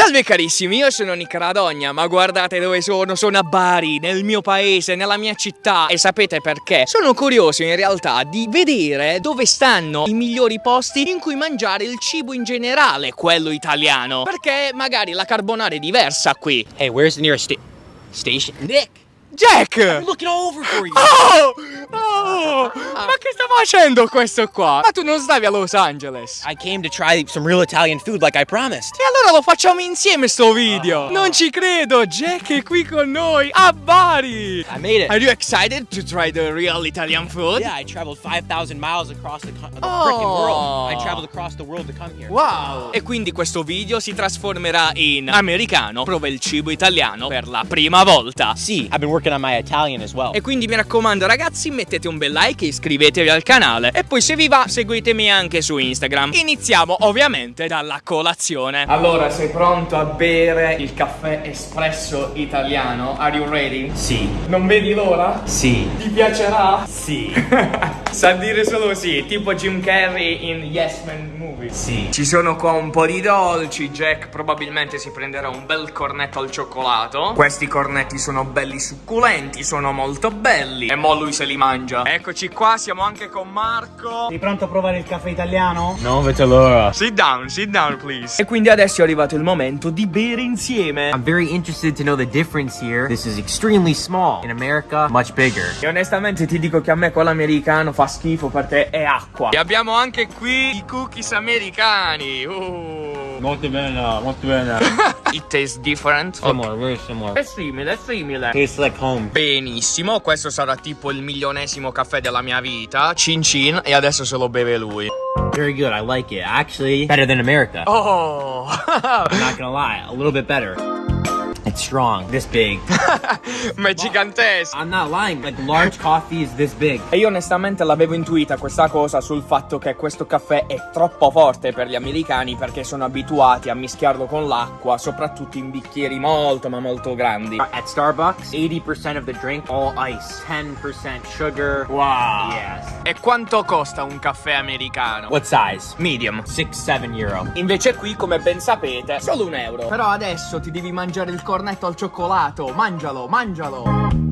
Salve carissimi, io sono Nick Radogna, ma guardate dove sono, sono a Bari, nel mio paese, nella mia città e sapete perché? Sono curioso in realtà di vedere dove stanno i migliori posti in cui mangiare il cibo in generale, quello italiano, perché magari la carbonara è diversa qui. Hey, where's the nearest sta station? Nick! Jack! I'm looking all over for you! Oh! Oh! Ma che sta facendo questo qua? Ma tu non stavi a Los Angeles? I came to try some real Italian food like I promised. E allora lo facciamo insieme sto video! Non ci credo, Jack è qui con noi, a Bari! I made it. Are you excited to try the real Italian food? Yeah, I traveled 5,000 miles across the, the Oh. frickin' world. I traveled across the world to come here. Wow! E quindi questo video si trasformerà in americano, prova il cibo italiano per la prima volta. See, I've been working on my Italian as well. E quindi mi raccomando ragazzi mettete un bel like e iscrivetevi al canale E poi se vi va seguitemi anche su Instagram Iniziamo ovviamente dalla colazione Allora sei pronto a bere il caffè espresso italiano? Are you ready? Sì. Non vedi l'ora? Sì. Ti piacerà? Sì. Sa dire solo sì, tipo Jim Carrey in Yes Man Movie Sì. Ci sono qua un po' di dolci, Jack probabilmente si prenderà un bel cornetto al cioccolato Questi cornetti sono belli succulenti, sono molto belli E mo lui se li mangia Eccoci qua, siamo anche con Marco Sei pronto a provare il caffè italiano? Non vedo l'ora. Sit down, sit down please E quindi adesso è arrivato il momento di bere insieme I'm very interested to know the difference here. This is extremely small. In America, much bigger. E onestamente ti dico che a me quello americano fa schifo perché è acqua E abbiamo anche qui i cookies americani uh. Molto bene, molto bene. It tastes different Similar, very similar. È simile, è simile Tastes like home. Benissimo, questo sarà tipo il milionesimo caffè della mia vita. Cin cin, e adesso se lo beve lui. Very good. I like it. Actually, better than America. Oh! I'm not gonna lie. A little bit better. Strong. This big. Ma è gigantesco! I'm not lying. Like large coffee is this big. E io onestamente l'avevo intuita questa cosa sul fatto che questo caffè è troppo forte per gli americani perché sono abituati a mischiarlo con l'acqua, soprattutto in bicchieri molto ma molto grandi. At Starbucks, 80% of the drink all ice, 10% sugar. Wow! Yes. E quanto costa un caffè americano? What size? Medium. 6-7 euro. Invece qui, come ben sapete, solo un euro. Però adesso ti devi mangiare il cornetto al cioccolato. Mangialo, mangialo.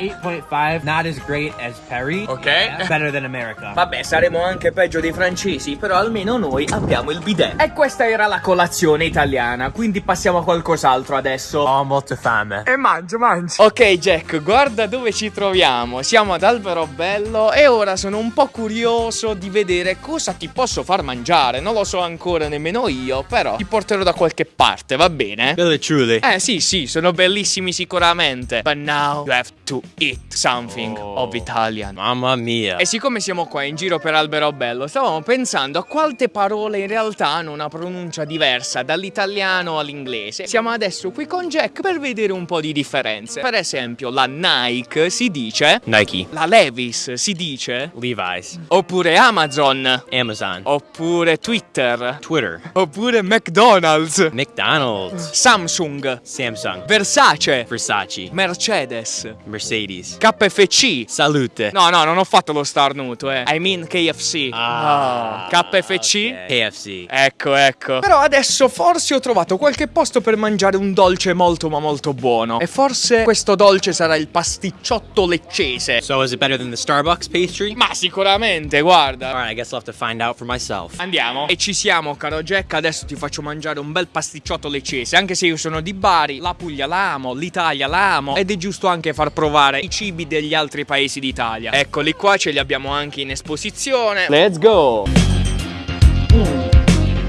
8.5. Not as great as Perry. Ok. Better than America. Vabbè, saremo anche peggio dei francesi, però almeno noi abbiamo il bidet. E questa era la colazione italiana, quindi passiamo a qualcos'altro adesso. Ho molto fame. E mangia, mangia. Ok, Jack, guarda dove ci troviamo. Siamo ad Alberobello e ora sono un po' curioso di vedere cosa ti posso far mangiare. Non lo so ancora nemmeno io, però ti porterò da qualche parte, va bene? Really, truly. Eh sì, sì, sono bellissimi sicuramente. But now you have to eat something Oh. of Italian. Mamma mia. E siccome siamo qua in giro per Alberobello, stavamo pensando a quante parole in realtà hanno una pronuncia diversa dall'italiano all'inglese. Siamo adesso qui con Jack per vedere un po' di differenze. Per esempio, la Nike si dice, Nike. la Levis si dice, Levi's. oppure Amazon, Amazon. oppure Twitter, Twitter. oppure McDonald's, McDonald's. Samsung, Samsung. Versace, Versace. Mercedes, Mercedes. KFC. Salute. No, no, non ho fatto lo starnuto, eh. I mean KFC. Ah, Oh, KFC. ok. KFC. Ecco, ecco. Però adesso forse ho trovato qualche posto per mangiare un dolce molto ma molto buono. E forse questo dolce sarà il pasticciotto leccese. So is it better than the Starbucks pastry? Ma sicuramente, guarda. Alright, I guess I'll have to find out for myself. Andiamo. E ci siamo, caro Jack. Adesso ti faccio mangiare un bel pasticciotto leccese. Anche se io sono di Bari, la Puglia la amo, l'Italia la amo. Ed è giusto anche far provare i cibi degli altri paesi d'Italia. Eccoli qua, ce li abbiamo anche in esposizione. Let's go!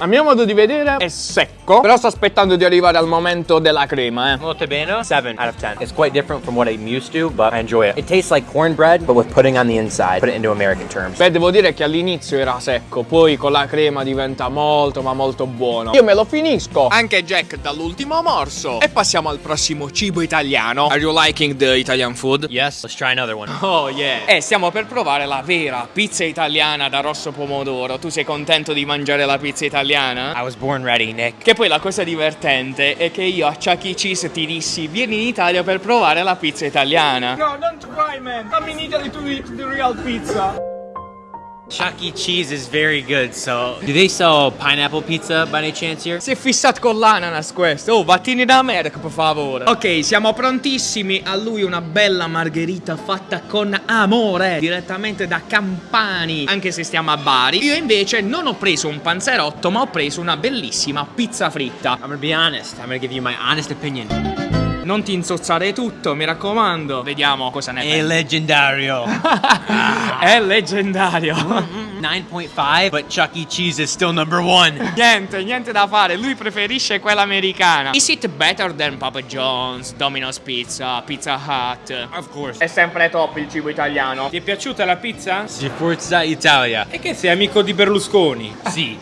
A mio modo di vedere è secco, però sto aspettando di arrivare al momento della crema, eh. Molto bene. 7 out of 10. It's quite different from what I'm used to, but I enjoy it. It tastes like cornbread, but with pudding on the inside. Put it into American terms. Beh, devo dire che all'inizio era secco, poi con la crema diventa molto ma molto buono. Io me lo finisco. Anche Jack dall'ultimo morso. E passiamo al prossimo cibo italiano. Are you liking the Italian food? Yes, let's try another one. Oh yeah. E stiamo per provare la vera pizza italiana da rosso pomodoro. Tu sei contento di mangiare la pizza italiana? I was born ready, Nick. Che poi la cosa divertente è che io a Chuck E. Cheese ti dissi vieni in Italia per provare la pizza italiana. No, don't try man. Come in Italy to eat the real pizza. Chuck E. Cheese is very good, so. Do they sell pineapple pizza by any chance here? Si è fissato con l'ananas questo. Oh, vattene da America, per favore. Ok, siamo prontissimi. A lui una bella margherita fatta con amore. Direttamente da Campani. Anche se stiamo a Bari. Io invece non ho preso un panzerotto, ma ho preso una bellissima pizza fritta. I'm gonna be honest. I'm gonna give you my honest opinion. Non ti insozzare tutto, mi raccomando. Vediamo cosa ne pensi. legendario. È leggendario. 9.5, but Chuck E. Cheese is still number one. Niente, niente da fare, lui preferisce quella americana. Is it better than Papa John's, Domino's Pizza, Pizza Hut? Of course. È sempre top il cibo italiano. Ti è piaciuta la pizza? Si Forza Italia. E che sei amico di Berlusconi? Sì.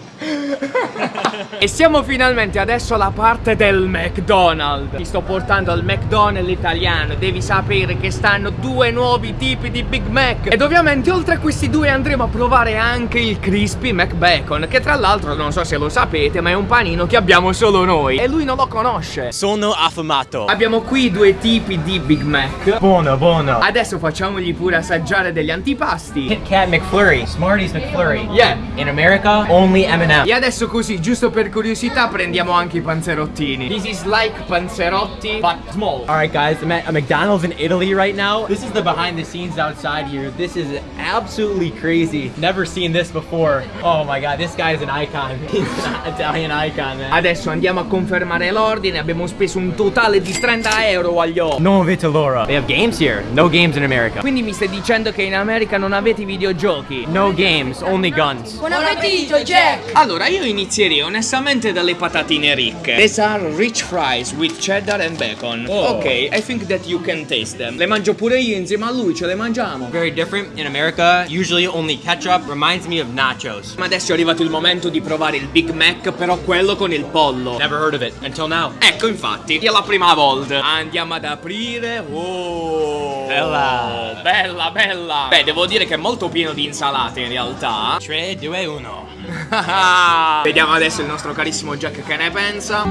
E siamo finalmente adesso alla parte del McDonald's. Ti sto portando al McDonald's italiano. Devi sapere che stanno due nuovi tipi di Big Mac. Ed ovviamente oltre a questi due andremo a provare anche il Crispy McBacon. Che tra l'altro non so se lo sapete, ma è un panino che abbiamo solo noi. E lui non lo conosce. Sono affamato. Abbiamo qui due tipi di Big Mac. Buono, buono. Adesso facciamogli pure assaggiare degli antipasti. Kit Kat McFlurry, Smarties McFlurry. Yeah. In America, only M&M. E adesso così, giusto per curiosità, prendiamo anche i panzerottini. This is like panzerotti, but small. Alright guys, I'm at a McDonald's in Italy right now. This is the behind the scenes outside here. This is absolutely crazy. Never seen this before. Oh my god, this guy is an icon. He's an Italian icon, man. Adesso andiamo a confermare l'ordine, abbiamo speso un totale di 30 euro agli occhi. No vita l'ora. They have games here. No games in America. Quindi mi stai dicendo che in America non avete i videogiochi? No games, only guns. Buon appetito, Jack! Allora, io inizierei onestamente dalle patatine ricche. These are rich fries with cheddar and bacon. Ok, I think that you can taste them. Le mangio pure io insieme a lui, ce le mangiamo. Very different. In America, usually only ketchup reminds me of nachos. Ma adesso è arrivato il momento di provare il Big Mac, però quello con il pollo. Never heard of it until now. Ecco infatti, è la prima volta Andiamo ad aprire Oh Bella. Bella, bella Beh, devo dire che è molto pieno di insalate in realtà 3, 2, 1. Vediamo adesso il nostro carissimo Jack che ne pensa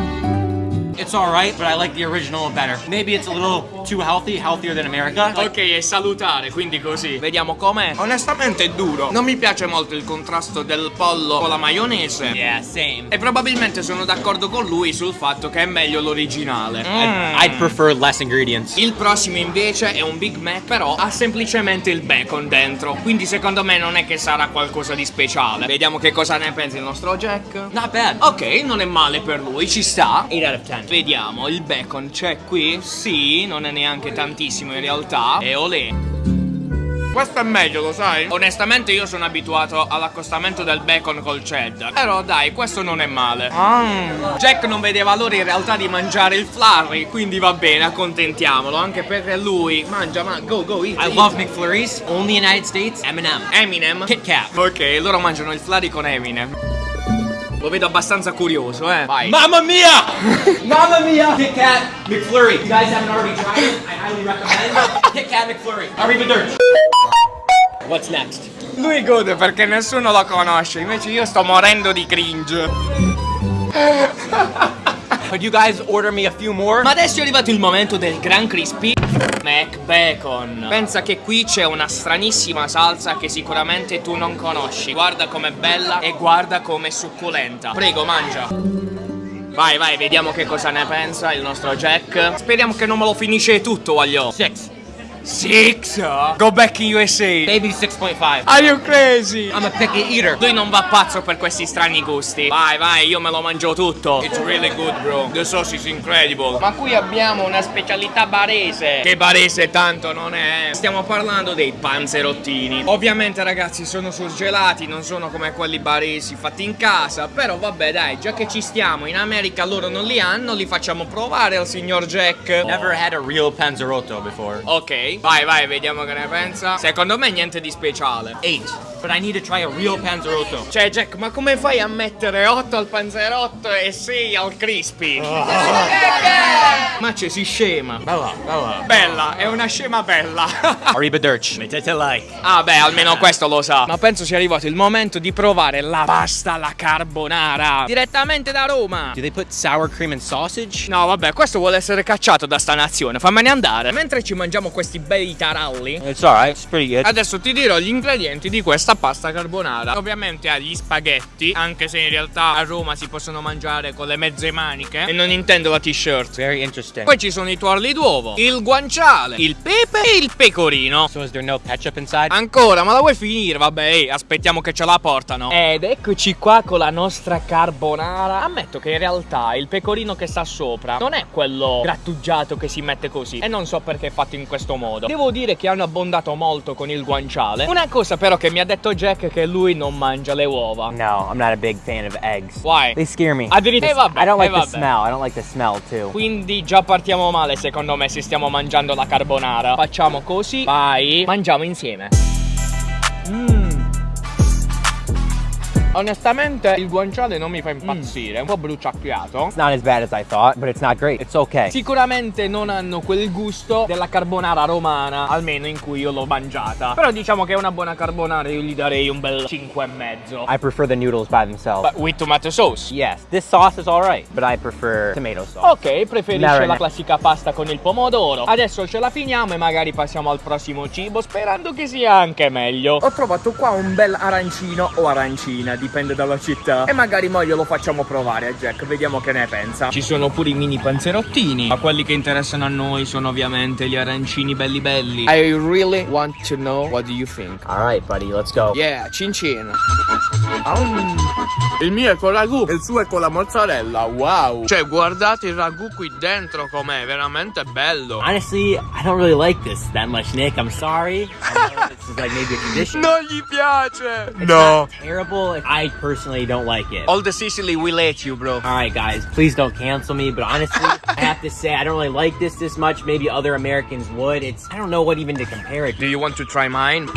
It's alright, but I like the original better. Maybe it's a little too healthy, healthier than America. Ok, è salutare, quindi così Vediamo com'è Onestamente è duro Non mi piace molto il contrasto del pollo con la maionese Yeah, same. E probabilmente sono d'accordo con lui sul fatto che è meglio l'originale I'd, I'd prefer less ingredients. Il prossimo invece è un Big Mac, però ha semplicemente il bacon dentro. Quindi secondo me non è che sarà qualcosa di speciale. Vediamo che cosa ne pensa il nostro Jack. Not bad. Ok, non è male per lui, ci sta. 8 out of 10. Vediamo, il bacon c'è qui? Sì, non è neanche tantissimo in realtà. E olè. Questo è meglio, lo sai? Onestamente io sono abituato all'accostamento del bacon col cheddar Però dai, questo non è male Jack non vede valore in realtà di mangiare il flurry Quindi va bene, accontentiamolo Anche perché lui mangia, ma go, go, eat, I eat. love McFlurries. Only United States. M&M. Eminem Kit Kat. Ok, loro mangiano il flurry con Eminem Lo vedo abbastanza curioso, eh Vai Mamma mia! Mamma mia! Kit Kat McFlurry. If you guys haven't already tried it, I highly recommend Kit Kat McFlurry. Arrivederci. What's next? Lui gode perché nessuno lo conosce Invece io sto morendo di cringe Could you guys order me a few more? Ma adesso è arrivato il momento del Gran Crispy McBacon. Pensa che qui c'è una stranissima salsa che sicuramente tu non conosci. Guarda com'è bella e guarda com'è succulenta. Prego, mangia. Vai, vai, vediamo che cosa ne pensa il nostro Jack. Speriamo che non me lo finisce tutto, voglio Six. Go back in USA Maybe 6.5. Are you crazy? I'm a picky eater. Lui non va pazzo per questi strani gusti Vai, vai, io me lo mangio tutto It's really good, bro The sauce is incredible Ma qui abbiamo una specialità barese Che barese tanto non è Stiamo parlando dei panzerottini Ovviamente, ragazzi, sono surgelati Non sono come quelli baresi fatti in casa Però vabbè, dai, già che ci stiamo In America loro non li hanno Li facciamo provare al signor Jack Never had a real panzerotto before. Ok, vai, vai, vediamo che ne pensa Secondo me niente di speciale Eight. But I need to try a real panzerotto. Cioè Jack, ma come fai a mettere 8 al panzerotto e 6 al crispy? Ma ci si scema Bella, bella. Bella, è una scema bella Arrivederci. Mettete like. Ah beh, almeno questo lo sa Ma penso sia arrivato il momento di provare la pasta alla carbonara Direttamente da Roma Do they put sour cream and sausage? No vabbè, questo vuole essere cacciato da sta nazione, fammene andare Mentre ci mangiamo questi questi bei taralli. It's alright, it's pretty good. Adesso ti dirò gli ingredienti di questa pasta carbonara. Ovviamente ha gli spaghetti, anche se in realtà a Roma si possono mangiare con le mezze maniche. E non intendo la t-shirt. Very interesting. Poi ci sono i tuorli d'uovo, il guanciale, il pepe e il pecorino. So is there no ketchup inside? Ancora, ma la vuoi finire? Vabbè, ehi, aspettiamo che ce la portano. Ed eccoci qua con la nostra carbonara. Ammetto che in realtà il pecorino che sta sopra non è quello grattugiato che si mette così. E non so perché è fatto in questo modo. Devo dire che hanno abbondato molto con il guanciale. Una cosa però che mi ha detto Jack è che lui non mangia le uova. No, I'm not a big fan of eggs. Why? They scare me. Addirittura- Eh, vabbè, I don't like eh, the smell. I don't like the smell too. Quindi già partiamo male secondo me se stiamo mangiando la carbonara. Facciamo così. Vai. Mangiamo insieme. Mmm. Onestamente il guanciale non mi fa impazzire, è un po' bruciacchiato. It's not as bad as I thought, but it's not great. It's okay. Sicuramente non hanno quel gusto della carbonara romana, almeno in cui io l'ho mangiata. Però diciamo che è una buona carbonara, io gli darei un bel 5,5. I prefer the noodles by themselves. But with tomato sauce. yes, this sauce is alright, but I prefer tomato sauce. Ok, preferisce Marinate. la classica pasta con il pomodoro. Adesso ce la finiamo e magari passiamo al prossimo cibo, sperando che sia anche meglio. Ho trovato qua un bel arancino o arancina, dipende dalla città. E magari mo glielo facciamo provare a Jack, vediamo che ne pensa. Ci sono pure i mini panzerottini, ma quelli che interessano a noi sono ovviamente gli arancini belli belli. I really want to know what do you think. Alright, buddy, let's go. Yeah, cin cin. Il mio è con ragù, il suo è con la mozzarella. Wow. Cioè, guardate il ragù qui dentro com'è, veramente bello. Honestly, I don't really like this that much, Nick. I'm sorry. I know this is like maybe a tradition. No, gli piace. It's not terrible. I personally don't like it. All the Sicily will let you, bro. Alright, guys, please don't cancel me. But honestly, I have to say, I don't really like this this much. Maybe other Americans would. It's, I don't know what even to compare it Do you want to try mine?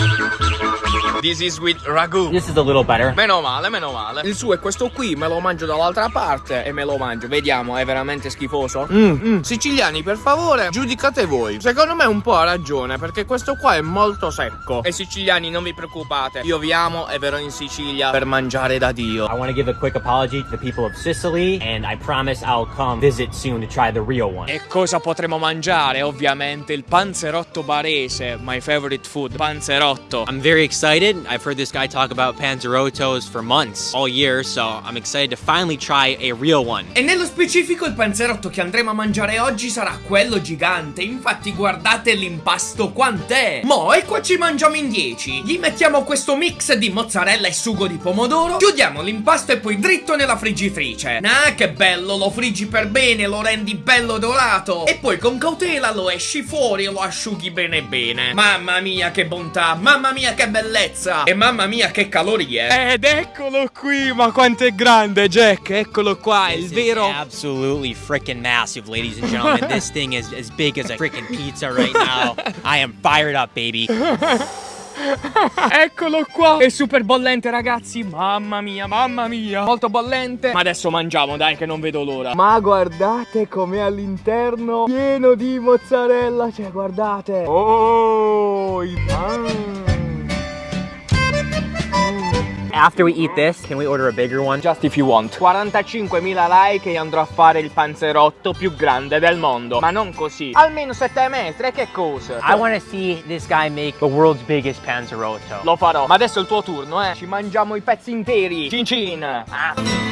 This is with ragu. This is a little better. Meno male, meno male. Il suo è questo qui, me lo mangio dall'altra parte e me lo mangio. Vediamo, è veramente schifoso. Mm, Siciliani, per favore, giudicate voi. Secondo me un po' ha ragione, perché questo qua è molto secco. E siciliani, non vi preoccupate. Io vi amo e verrò in Sicilia per mangiare da Dio. I want to give a quick apology to the people of Sicily, and I promise I'll come visit soon to try the real one. E cosa potremo mangiare? Ovviamente il panzerotto barese, my favorite food, panzerotto. I'm very excited. I've heard this guy talk about panzerottos for months, all year, so I'm excited to finally try a real one. E nello specifico il panzerotto che andremo a mangiare oggi sarà quello gigante, infatti guardate l'impasto quant'è! Mo e qua ci mangiamo in 10, gli mettiamo questo mix di mozzarella e sugo di pomodoro, chiudiamo l'impasto e poi dritto nella friggitrice. Ah che bello, lo friggi per bene, lo rendi bello dorato e poi con cautela lo esci fuori e lo asciughi bene bene. Mamma mia che bontà, mamma mia che bellezza e mamma mia che calorie! Ed eccolo qui, ma quanto è grande Jack, eccolo qua, il This is vero... absolutely freaking massive, ladies and gentlemen. this thing is as big as a freaking pizza right now. I am fired up, baby. Eccolo qua! È super bollente, ragazzi! Mamma mia, mamma mia! Molto bollente! Ma adesso mangiamo, dai, che non vedo l'ora! Ma guardate com'è all'interno! Pieno di mozzarella! Cioè, guardate! Oh! il- After we eat this, can we order a bigger one? Just if you want 45.000 like e andrò a fare il panzerotto più grande del mondo Ma non così Almeno 7 metri, che cosa? I want to see this guy make the world's biggest panzerotto. Lo farò Ma adesso è il tuo turno, eh Ci mangiamo i pezzi interi Cin cin Ah.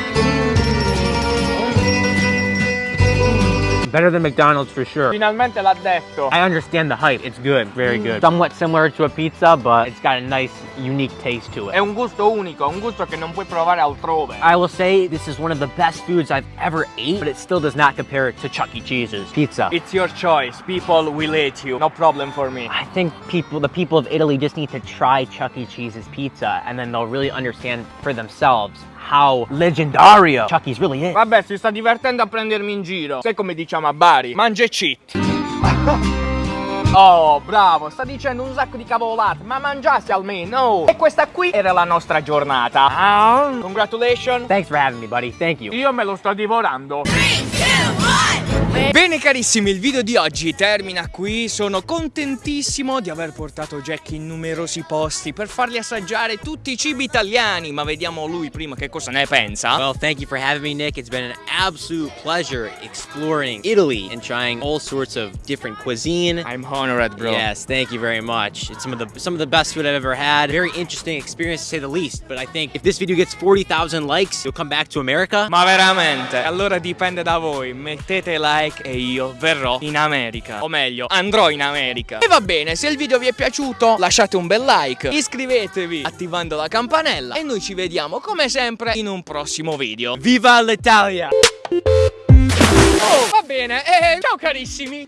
Better than McDonald's for sure. Finalmente l'ha detto I understand the hype. It's good, very mm. good. Somewhat similar to a pizza, but it's got a nice, unique taste to È it. un gusto unico, un gusto che non puoi provare altrove. I will say this is one of the best foods I've ever ate, but it still does not compare to Chuck E. Cheese's pizza. It's your choice. People will eat you. No problem for me. I think people, the people of Italy, just need to try Chuck E. Cheese's pizza, and then they'll really understand for themselves how legendario Chuck E's really is. Vabbè, si sta divertendo a prendermi in giro. Sai come diciamo a Bari? Mangia e cheat. Oh, bravo, sta dicendo un sacco di cavolate, ma mangiassi almeno. E questa qui era la nostra giornata. Ah, congratulations. Thanks for having me, buddy. Thank you. Io me lo sto divorando. Three, two, one. Bene carissimi, il video di oggi termina qui. Sono contentissimo di aver portato Jack in numerosi posti per fargli assaggiare tutti i cibi italiani. Ma vediamo lui prima che cosa ne pensa. Well, thank you for having me, Nick. It's been an absolute pleasure exploring Italy and trying all sorts of different cuisine. I'm honored, bro. Yes, thank you very much. It's some of the some of the best food I've ever had. Very interesting experience to say the least. But I think if this video gets 40,000 likes, you'll come back to America. Ma veramente? Allora dipende da voi. Mettete like e io verrò in America. O meglio, andrò in America. E va bene, se il video vi è piaciuto, lasciate un bel like. Iscrivetevi attivando la campanella. E noi ci vediamo come sempre in un prossimo video. Viva l'Italia! Oh, va bene. Eh, ciao carissimi.